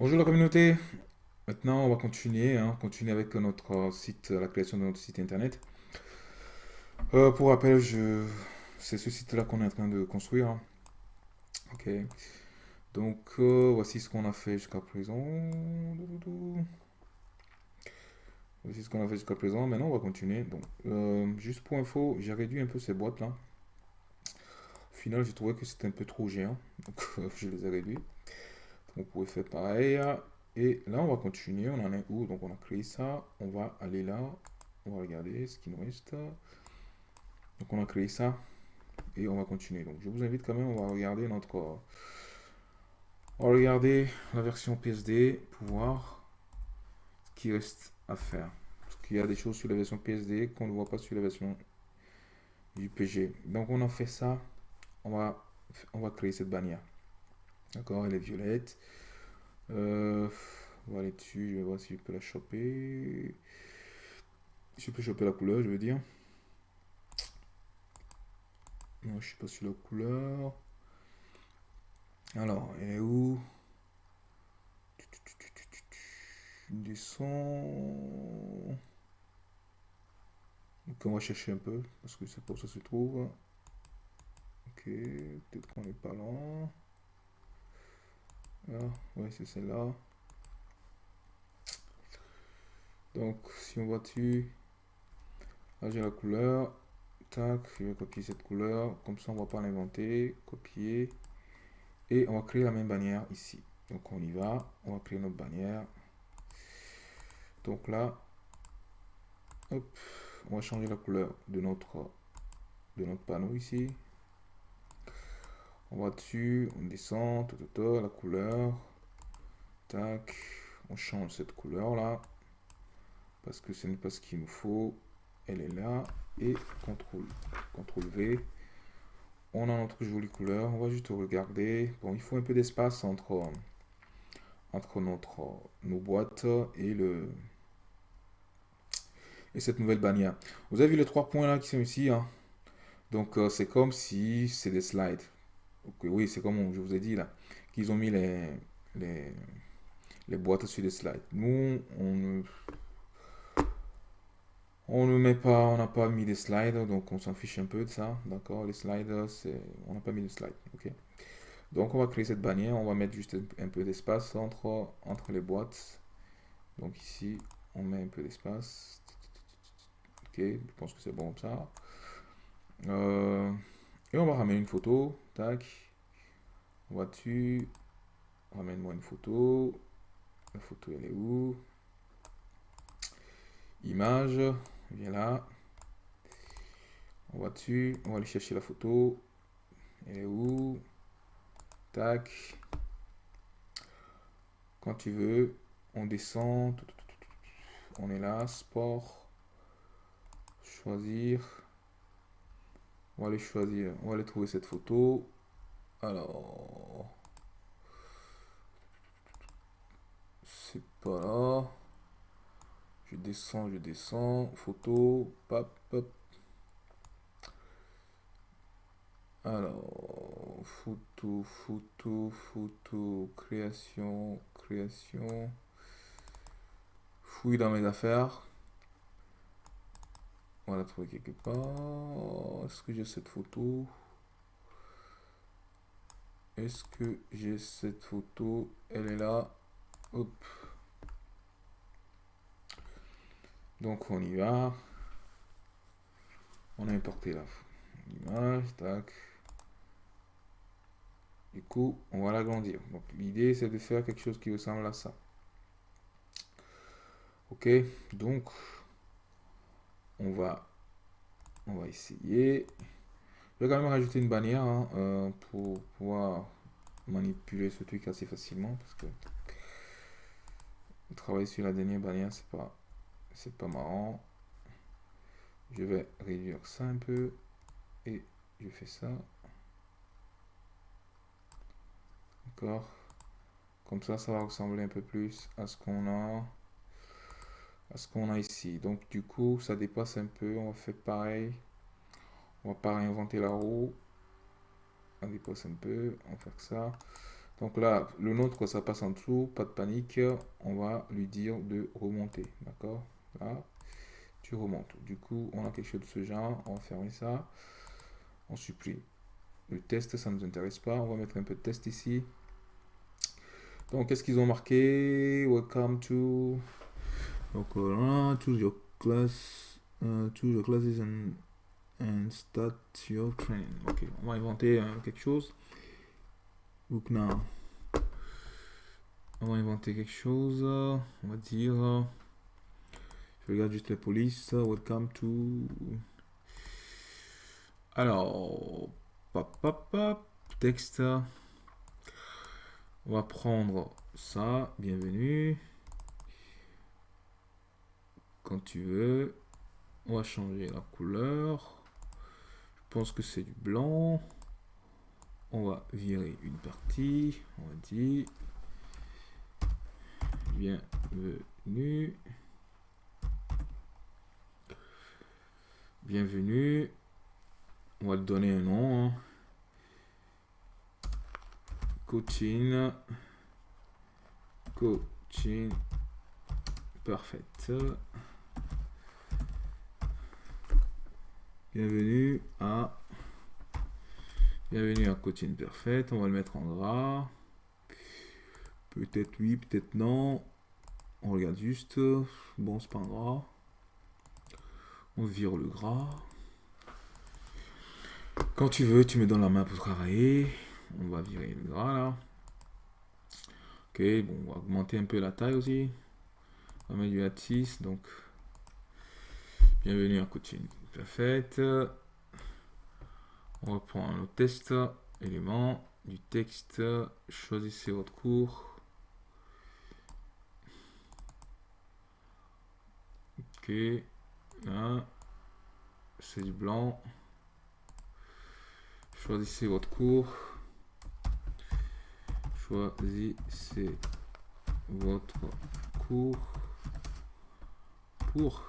Bonjour la communauté. Maintenant, on va continuer, hein, continuer avec notre site, la création de notre site internet. Euh, pour rappel, c'est ce site-là qu'on est en train de construire. hein. Ok. Donc, euh, voici ce qu'on a fait jusqu'à présent. Voici ce qu'on a fait jusqu'à présent. Maintenant, on va continuer. Donc, euh, juste pour info, j'ai réduit un peu ces boîtes-là. Au final, j'ai trouvé que c'était un peu trop géant. Donc, je les ai réduits. Vous pouvez faire pareil. Et là, on va continuer. On en est où? Donc, on a créé ça. On va aller là. On va regarder ce qui nous reste. Donc, on a créé ça. Et on va continuer. Donc, je vous invite quand même, on va regarder notre... On va regarder la version PSD pour voir ce qui reste à faire. Parce qu'il y a des choses sur la version PSD qu'on ne voit pas sur la version du PG. Donc, on a fait ça. On va, on va créer cette bannière. D'accord, elle est violette. Euh, on va aller dessus, je vais voir si je peux la choper. Si je peux choper la couleur, je veux dire. Non, je suis pas sur la couleur. Alors, elle est où? Descend. Donc on va chercher un peu, parce que c'est pour ça se trouve. Ok, peut-être qu'on n'est pas là. Ouais, c'est celle-là. Donc, si on va dessus, là j'ai la couleur. Tac, je vais copier cette couleur. Comme ça, on va pas l'inventer. Copier. Et on va créer la même bannière ici. Donc, on y va. On va créer notre bannière. Donc là, hop, on va changer la couleur de notre, de notre panneau ici. On va dessus, on descend, tout, tout, la couleur. Tac, on change cette couleur là. Parce que ce n'est pas ce qu'il nous faut. Elle est là. Et CTRL, CTRL V. On a notre jolie couleur. On va juste regarder. Bon, il faut un peu d'espace entre, nos boîtes et le et cette nouvelle bannière. Vous avez vu les trois points là qui sont ici. Hein? Donc, euh, c'est comme si c'est des slides. Oui, c'est comme je vous ai dit là, qu'ils ont mis les, les, les, boîtes sur des slides. Nous, on ne, on ne met pas, on n'a pas mis des slides, donc on s'en fiche un peu de ça, d'accord? Les slides, on n'a pas mis de slides, ok? Donc, on va créer cette bannière, on va mettre juste un, peu d'espace entre, entre les boîtes. Donc ici, on met un peu d'espace. Ok, je pense que c'est bon comme ça. Euh, et on va ramener une photo. Tac. On va dessus. Ramène-moi une photo. La photo, elle est où? Image. Viens là. On va. On va aller chercher la photo. Elle est où? Tac. Quand tu veux, on descend. On est là. Sport. Choisir. On va aller choisir, on va aller trouver cette photo. Alors, c'est pas là. Je descends, je descends. Photo, pop, pop. Alors, photo, photo, photo, création, création. Fouille dans mes affaires. On va la trouver quelque part. Est-ce que j'ai cette photo? Est-ce que j'ai cette photo? Elle est là. Hop. Donc on y va. On a importé la l'image. Tac. Du coup, on va l'agrandir. Donc l'idée c'est de faire quelque chose qui ressemble à ça. Ok, donc on va, on va essayer. Je vais quand même rajouter une bannière hein, euh, pour pouvoir manipuler ce truc assez facilement parce que travailler sur la dernière bannière c'est pas c'est pas marrant. Je vais réduire ça un peu et je fais ça. D'accord. Comme ça ça va ressembler un peu plus à ce qu'on a ce qu'on a ici. Donc du coup, ça dépasse un peu. On va faire pareil. On va pas réinventer la roue. On dépasse un peu. On va faire ça. Donc là, le nôtre, ça passe en dessous, pas de panique. On va lui dire de remonter, d'accord? Là, tu remontes. Du coup, on a quelque chose de ce genre. On va fermer ça. On supprime. Le test, ça ne nous intéresse pas. On va mettre un peu de test ici. Donc, qu'est-ce qu'ils ont marqué? Welcome to... Donc, voilà, choose your class, uh, choose your classes and, and start your training. Ok, on va inventer euh, quelque chose. Book now. On va inventer quelque chose. On va dire... Je regarde juste les polices. Welcome to... Alors... Pop, pop, pop. Texte. On va prendre ça. Bienvenue. Tu veux. On va changer la couleur. Je pense que c'est du blanc. On va virer une partie. On dire bienvenue. Bienvenue. On va donner un nom. Hein. Coaching. Coaching. Parfait. Bienvenue à Bienvenue à Coaching Parfait. On va le mettre en gras. Peut-être oui, peut-être non. On regarde juste. Bon, c'est pas un gras. On vire le gras. Quand tu veux, tu me donnes la main pour travailler. On va virer le gras là. Ok, bon, on va augmenter un peu la taille aussi. On va mettre du 6 donc. Bienvenue à coaching. Parfait. On va prendre le test, élément, du texte. Choisissez votre cours. Ok. Là. C'est du blanc. Choisissez votre cours. Choisissez votre cours pour.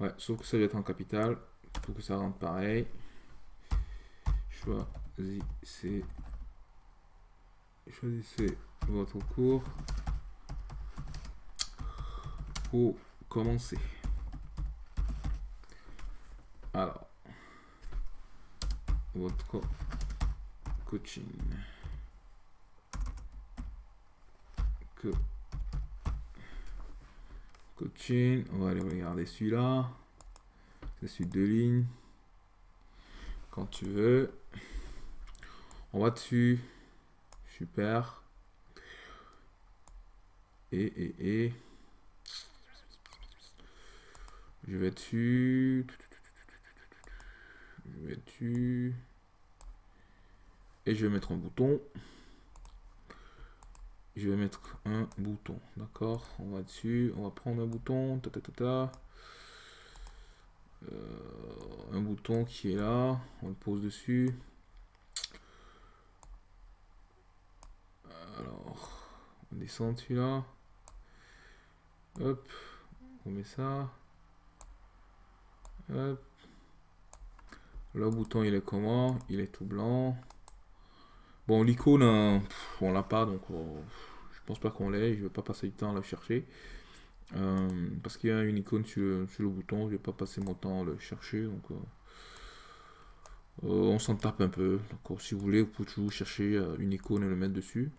Ouais, sauf que ça doit être en capital pour que ça rentre pareil. Choisissez, choisissez votre cours pour commencer. Alors, votre coaching. Que coaching, on va aller regarder celui-là. C'est celui de lignes. Quand tu veux. On va dessus. Super. Et, et, et. Je vais dessus. Je vais dessus. Et je vais mettre un bouton. Je vais mettre un bouton. D'accord? On va dessus. On va prendre un bouton. Ta, ta, ta, ta. Euh, un bouton qui est là. On le pose dessus. Alors, on descend celui-là. Hop. On met ça. Le bouton, il est comment? Il est tout blanc. Bon, l'icône, on l'a pas, donc je pense pas qu'on l'ait. Je vais pas passer du temps à la chercher. Euh, parce qu'il y a une icône sur, le bouton, je vais pas passer mon temps à le chercher. Donc, euh, euh, on s'en tape un peu. Si vous voulez, vous pouvez toujours chercher une icône et le mettre dessus.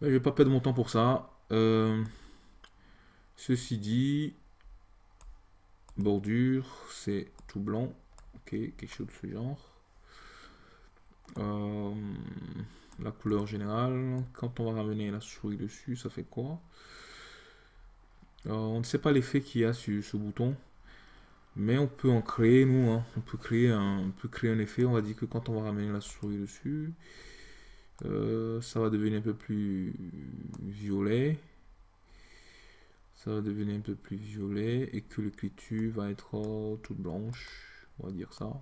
Mais je vais pas perdre mon temps pour ça. ceci dit, Bordure, c'est tout blanc. Ok, quelque chose de ce genre. Euh, la couleur générale, quand on va ramener la souris dessus, ça fait quoi? Euh, On ne sait pas l'effet qu'il y a sur ce bouton. Mais on peut en créer, nous. Hein. On, peut créer un, on peut créer un effet. On va dire que quand on va ramener la souris dessus, euh, ça va devenir un peu plus violet ça va devenir un peu plus violet et que l'écriture va être toute blanche, on va dire ça.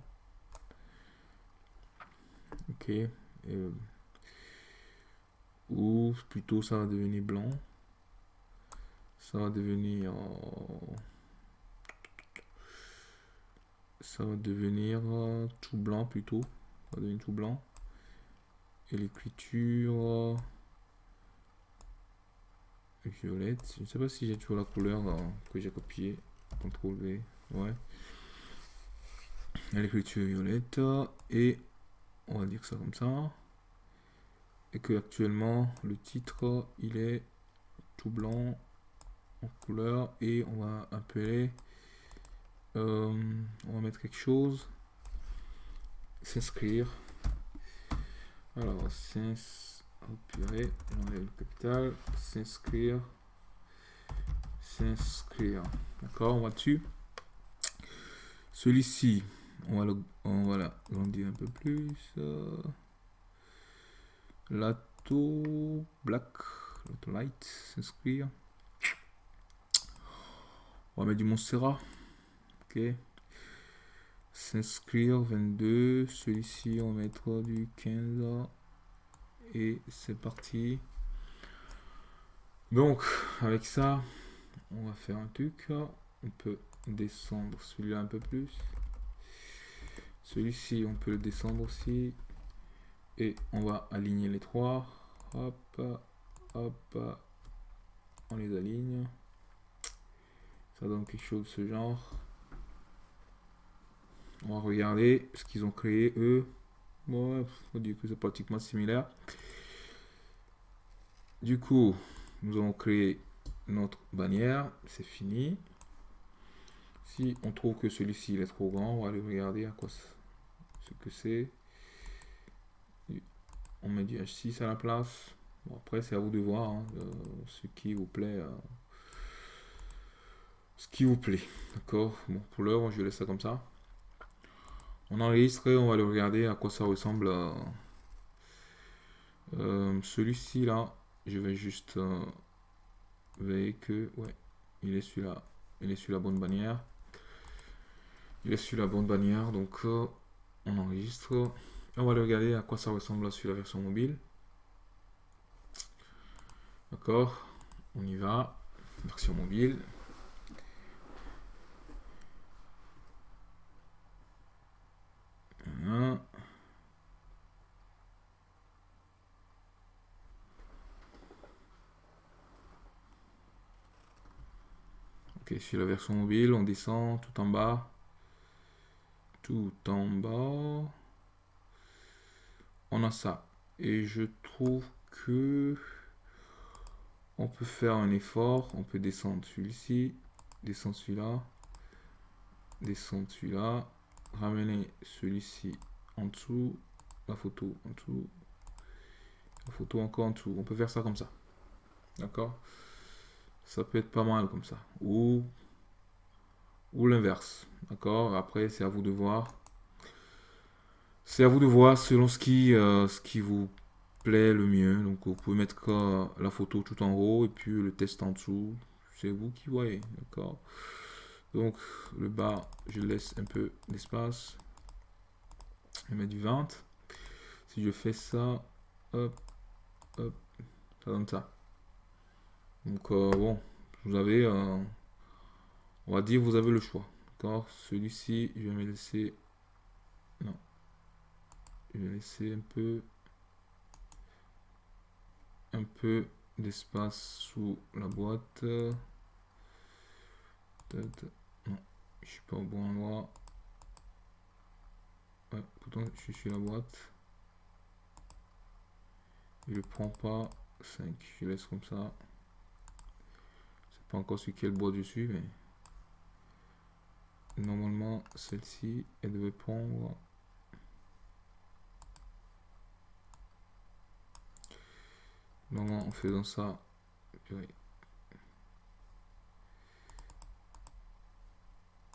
Euh, ou plutôt ça va devenir blanc. Ça va devenir... Ça va devenir tout blanc plutôt. Ça va devenir tout blanc. et l'écriture violette. Je ne sais pas si j'ai toujours la couleur euh, que j'ai copié. CTRL V. Ouais. L'écriture violette. Et on va dire ça comme ça. Et que actuellement le titre il est tout blanc en couleur. Et on va appeler. Euh, on va mettre quelque chose. S'inscrire. Alors, s'inscrire purée, le capital, s'inscrire, s'inscrire. D'accord, on va dessus. Celui-ci, on va le, on va l'agrandir un peu plus. Lato black, lato light, s'inscrire. On va mettre du Montserrat. Ok. S'inscrire 22. Celui-ci, on va mettre du 15 et c'est parti. Donc, avec ça, on va faire un truc. On peut descendre celui-là un peu plus. Celui-ci, on peut le descendre aussi. Et on va aligner les trois. Hop, hop, on les aligne. Ça donne quelque chose de ce genre. On va regarder ce qu'ils ont créé eux. Bon, faut dire que c'est pratiquement similaire. Du coup, nous allons créer notre bannière. C'est fini. Si on trouve que celui-ci est trop grand, on va aller regarder à quoi ce que c'est. On met du H6 à la place. Bon, après, c'est à vous de voir hein, ce qui vous plaît. Euh, ce qui vous plaît. D'accord? Bon, pour l'heure, je laisse ça comme ça. On enregistre et on va aller regarder à quoi ça ressemble. Euh, celui-ci là, je vais juste euh, veiller que ouais il est la il est sur la bonne bannière il est sur la bonne bannière donc euh, on enregistre. On va aller regarder à quoi ça ressemble sur la version mobile. D'accord on y va. Version mobile. Ok, sur la version mobile, on descend tout en bas. Tout en bas. On a ça. Et je trouve que on peut faire un effort. On peut descendre celui-ci, descendre celui-là, descendre celui-là, ramener celui-ci en dessous, la photo en dessous, la photo encore en dessous. On peut faire ça comme ça. D'accord? Ça peut être pas mal comme ça. Ou, ou l'inverse. D'accord? Après, c'est à vous de voir. C'est à vous de voir selon ce qui, euh, ce qui vous plaît le mieux. Donc, vous pouvez mettre la photo tout en haut et puis le test en dessous. C'est vous qui voyez. D'accord? Donc, le bas, je laisse un peu d'espace. Je mets du 20. Si je fais ça, hop, hop, ça donne ça. Donc euh, bon, vous avez, euh, on va dire, vous avez le choix. D'accord Celui-ci, je vais me laisser, non, je vais laisser un peu, un peu d'espace sous la boîte. Non, je suis pas au bon endroit. Ouais, pourtant je suis sur la boîte. Je ne prends pas 5, je laisse comme ça encore sur quelle boîte je suis, mais normalement celle-ci, elle devait prendre normalement en faisant ça,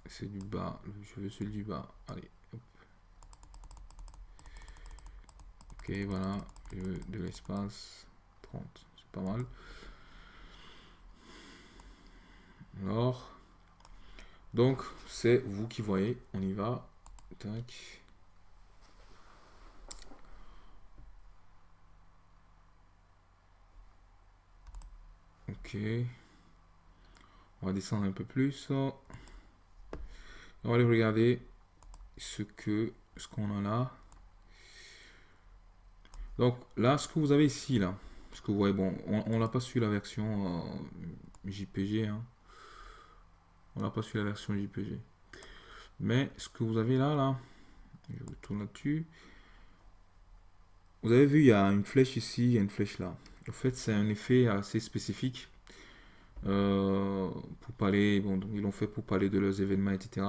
c'est du bas, je veux celui du bas, allez, ok voilà, je veux de l'espace, 30, c'est pas mal. Alors, donc c'est vous qui voyez. On y va. Tac. Ok. On va descendre un peu plus. On va aller regarder ce que ce qu'on a là. Donc là, ce que vous avez ici, là, parce que vous voyez, bon, on n'a pas su la version euh, JPG. Hein. On n'a pas su la version JPG. Mais ce que vous avez là, là, je retourne là-dessus. Vous avez vu, il y a une flèche ici, il y a une flèche là. En fait, c'est un effet assez spécifique. Euh, pour parler, bon, ils l'ont fait pour parler de leurs événements, etc.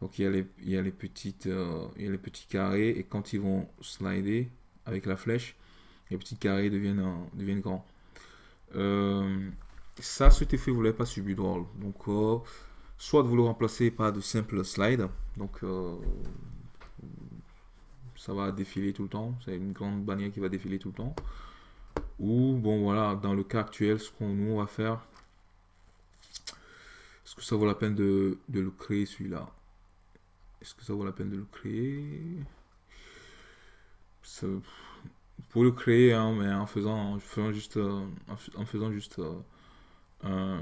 Donc il y a les, il y a les petites, euh, il y a les petits carrés et quand ils vont slider avec la flèche, les petits carrés deviennent, euh, deviennent grands. ça, cet effet, vous l'avez pas subi drôle. Donc, soit vous le remplacez par de simples slides. Donc, ça va défiler tout le temps. C'est une grande bannière qui va défiler tout le temps. Ou, bon, voilà, dans le cas actuel, ce qu'on nous va faire, est-ce que ça vaut la peine de, le créer celui-là? Est-ce que ça vaut la peine de le créer? Pour le créer, hein, mais en faisant, en faisant juste, euh, en faisant juste, euh,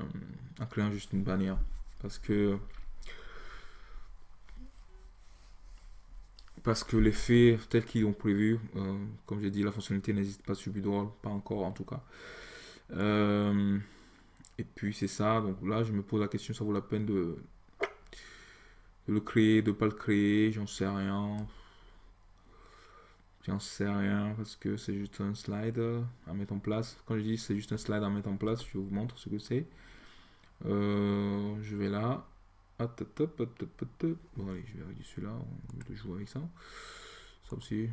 en créant juste une bannière, parce que parce que l'effet tel qu'ils ont prévu, euh, comme j'ai dit, la fonctionnalité n'existe pas sur Bidroll, pas encore en tout cas. Euh, et puis c'est ça, donc là je me pose la question, ça vaut la peine de, le créer, de pas le créer, j'en sais rien. J'en sais rien parce que c'est juste un slide à mettre en place. Quand je dis c'est juste un slide à mettre en place, je vous montre ce que c'est. Euh, je vais là, Bon, allez, je vais arrêter celui-là, on jouer avec ça. Ça aussi.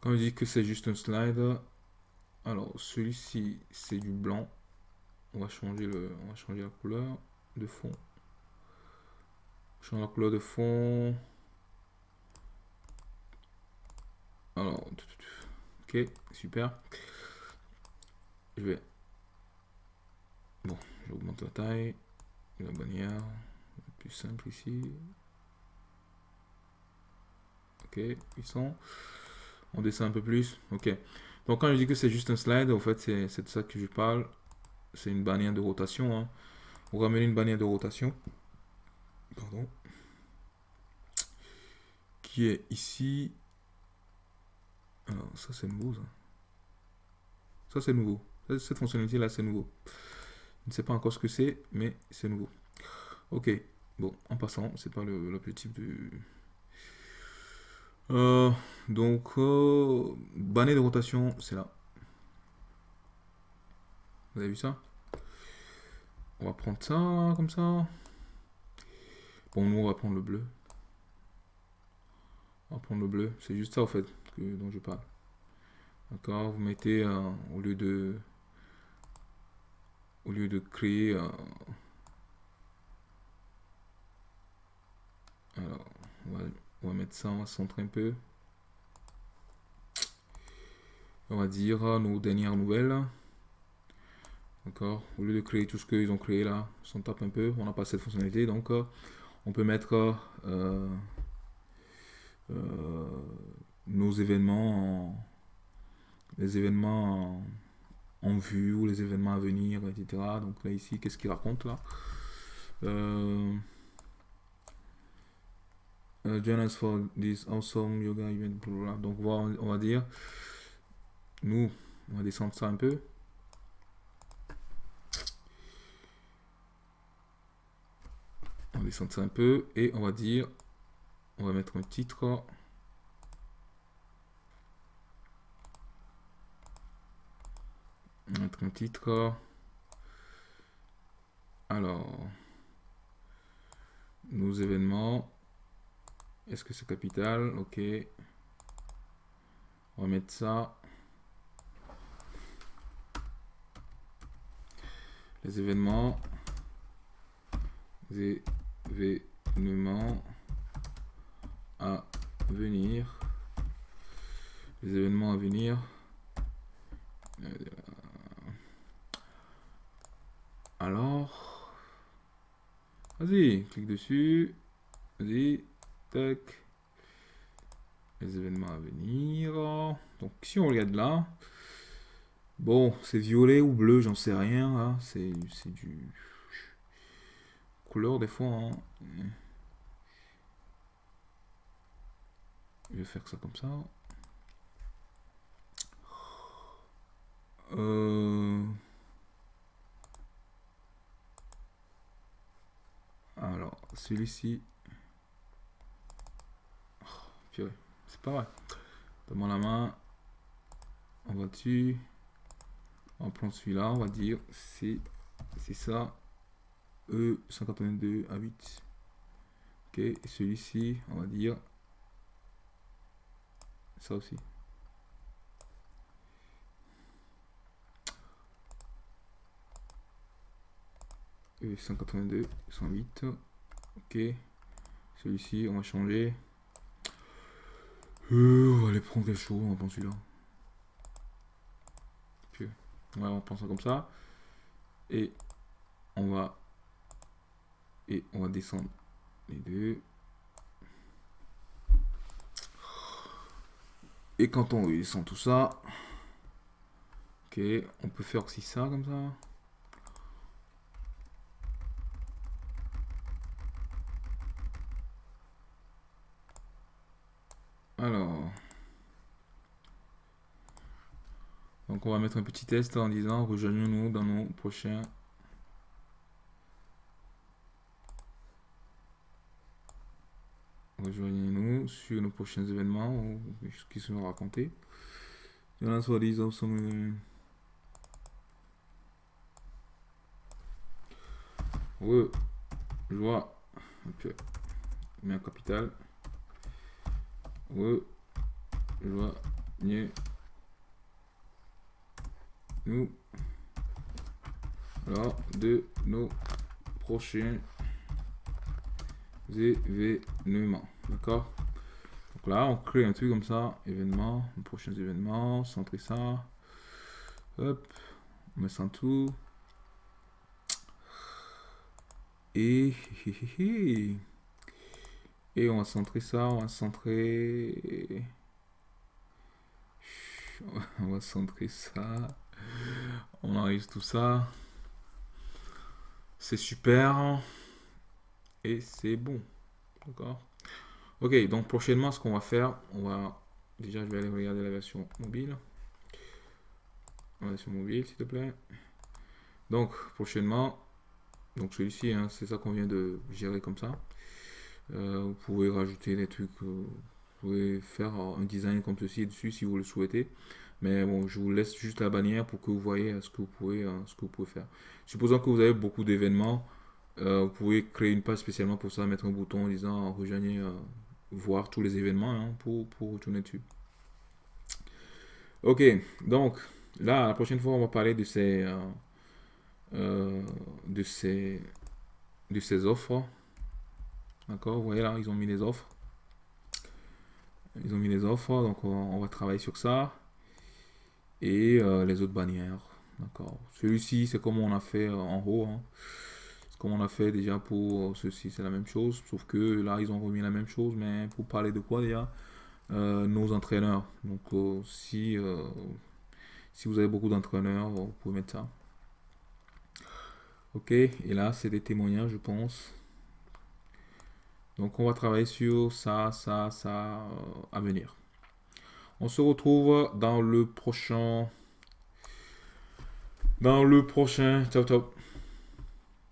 Quand je dis que c'est juste un slide, alors celui-ci c'est du blanc. On va changer le, on va changer la couleur de fond. Changer la couleur de fond. Alors, ok, super. Je vais j'augmente la taille, la bannière, plus simple ici. Ok, ils sont. On descend un peu plus. Ok. Donc quand je dis que c'est juste un slide, en fait, c'est de ça que je parle. C'est une bannière de rotation. Hein. On va une bannière de rotation. Pardon. Qui est ici. Alors, ça c'est nouveau. Ça c'est nouveau. Cette fonctionnalité là, c'est nouveau. Je ne sais pas encore ce que c'est, mais c'est nouveau. Ok, bon, en passant, c'est pas l'objectif de... Euh, donc, euh, banner de rotation, c'est là. Vous avez vu ça? On va prendre ça, comme ça. Bon, nous, on va prendre le bleu. On va prendre le bleu. C'est juste ça, en fait, que, dont je parle. D'accord? Vous mettez, au lieu de au lieu de créer alors on va, mettre ça on va centrer un peu. On va dire nos dernières nouvelles. D'accord. Au lieu de créer tout ce qu'ils ont créé là on tape un peu. On n'a pas cette fonctionnalité. Donc on peut mettre euh, euh, nos événements les événements en, en vue ou les événements à venir, etc. Donc là ici, qu'est-ce qu'il raconte là? Euh, uh, Join us for this awesome yoga event. Donc on va dire, nous, on va descendre ça un peu. On va descendre ça un peu et on va dire, on va mettre un titre. Un titre. Alors, nos événements. Est-ce que c'est capital? Ok. On va mettre ça. Les événements. Les événements à venir. Les événements à venir. Euh, alors, vas-y, clique dessus. Vas-y, tac. Les événements à venir. Donc, si on regarde là, bon, c'est violet ou bleu, j'en sais rien. Hein. C'est du couleur des fois. Hein. Je vais faire ça comme ça. Euh, alors, celui-ci. Oh, c'est pas vrai. Donne-moi la main. On va dessus. On prend celui-là. On va dire c'est ça. E 182 à 8. Ok. Celui-ci, on va dire ça aussi. E 182, 108. Ok. Celui-ci, on va changer. Euh, on va aller prendre quelque chose, on va prendre celui-là. Ouais, on prend ça comme ça. Et on va et on va descendre les deux. Et quand on descend tout ça, ok, on peut faire aussi ça comme ça. Alors, donc on va mettre un petit test en disant rejoignez-nous dans nos prochains Rejoignez-nous sur nos prochains événements ou ce qui seront racontés. Il y en a soi-disant Ouais, joie. Ok. Mets un capital. Ouais, joie. Nous. Alors, de nos prochains événements. D'accord? Donc là, on crée un truc comme ça, événement, prochains événements, centrer ça. Hop, on met ça en tout. Et, et on va centrer ça, on va centrer. On va centrer ça. On enregistre tout ça. C'est super et c'est bon. D'accord Ok, donc prochainement, ce qu'on va faire, on va... Déjà, je vais aller regarder la version mobile. La version mobile, s'il te plaît. Donc, prochainement, donc celui-ci, hein, c'est ça qu'on vient de gérer comme ça. Euh, vous pouvez rajouter des trucs, euh, vous pouvez faire un design comme ceci dessus si vous le souhaitez. Mais bon, je vous laisse juste la bannière pour que vous voyez ce que vous pouvez, euh, ce que vous pouvez faire. Supposons que vous avez beaucoup d'événements, euh, vous pouvez créer une page spécialement pour ça, mettre un bouton en disant rejoignez, euh, voir tous les événements hein, pour, pour retourner dessus. Ok, donc là, la prochaine fois, on va parler de ces, euh, de ces, de ces offres. D'accord, vous voyez là, ils ont mis les offres. Ils ont mis les offres, donc on, va travailler sur ça. Et les autres bannières. D'accord. Celui-ci, c'est comme on a fait en haut. Hein comme on a fait déjà pour ceci, c'est la même chose, sauf que là, ils ont remis la même chose, mais pour parler de quoi déjà? Euh, Nos entraîneurs. Donc, euh, si, euh, si vous avez beaucoup d'entraîneurs, vous pouvez mettre ça. Ok, et là, c'est des témoignages, je pense. Donc, on va travailler sur ça, ça, ça à venir. On se retrouve dans le prochain... Dans le prochain... Ciao, ciao.